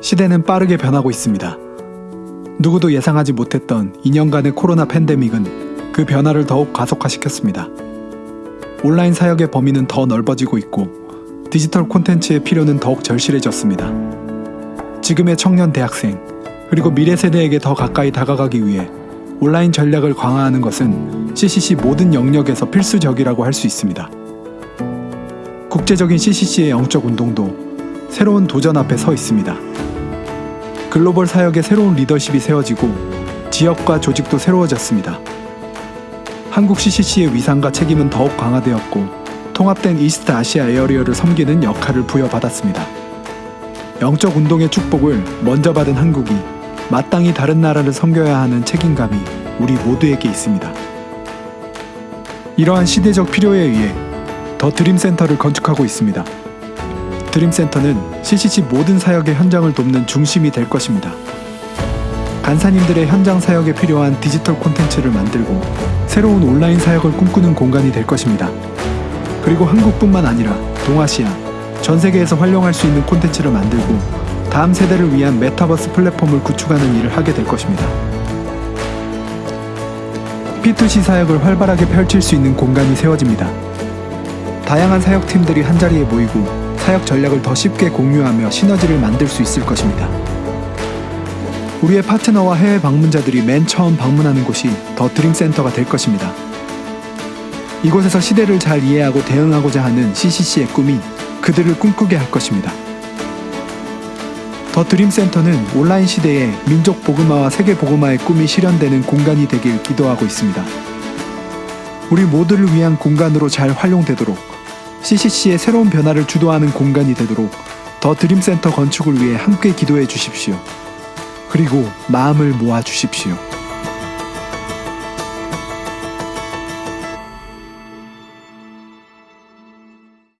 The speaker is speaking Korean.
시대는 빠르게 변하고 있습니다. 누구도 예상하지 못했던 2년간의 코로나 팬데믹은 그 변화를 더욱 가속화시켰습니다. 온라인 사역의 범위는 더 넓어지고 있고 디지털 콘텐츠의 필요는 더욱 절실해졌습니다. 지금의 청년 대학생 그리고 미래 세대에게 더 가까이 다가가기 위해 온라인 전략을 강화하는 것은 CCC 모든 영역에서 필수적이라고 할 수 있습니다. 국제적인 CCC의 영적 운동도 새로운 도전 앞에 서 있습니다. 글로벌 사역의 새로운 리더십이 세워지고 지역과 조직도 새로워졌습니다. 한국 CCC의 위상과 책임은 더욱 강화되었고 통합된 이스트 아시아 에어리어를 섬기는 역할을 부여받았습니다. 영적 운동의 축복을 먼저 받은 한국이 마땅히 다른 나라를 섬겨야 하는 책임감이 우리 모두에게 있습니다. 이러한 시대적 필요에 의해 더 드림센터를 건축하고 있습니다. 드림센터는 CCC 모든 사역의 현장을 돕는 중심이 될 것입니다. 간사님들의 현장 사역에 필요한 디지털 콘텐츠를 만들고 새로운 온라인 사역을 꿈꾸는 공간이 될 것입니다. 그리고 한국뿐만 아니라 동아시아, 전 세계에서 활용할 수 있는 콘텐츠를 만들고 다음 세대를 위한 메타버스 플랫폼을 구축하는 일을 하게 될 것입니다. P2C 사역을 활발하게 펼칠 수 있는 공간이 세워집니다. 다양한 사역팀들이 한자리에 모이고 사역 전략을 더 쉽게 공유하며 시너지를 만들 수 있을 것입니다. 우리의 파트너와 해외 방문자들이 맨 처음 방문하는 곳이 더 드림 센터가 될 것입니다. 이곳에서 시대를 잘 이해하고 대응하고자 하는 CCC의 꿈이 그들을 꿈꾸게 할 것입니다. 더 드림 센터는 온라인 시대에 민족 복음화와 세계 복음화의 꿈이 실현되는 공간이 되길 기도하고 있습니다. 우리 모두를 위한 공간으로 잘 활용되도록 CCC의 새로운 변화를 주도하는 공간이 되도록 더 드림센터 건축을 위해 함께 기도해 주십시오. 그리고 마음을 모아 주십시오.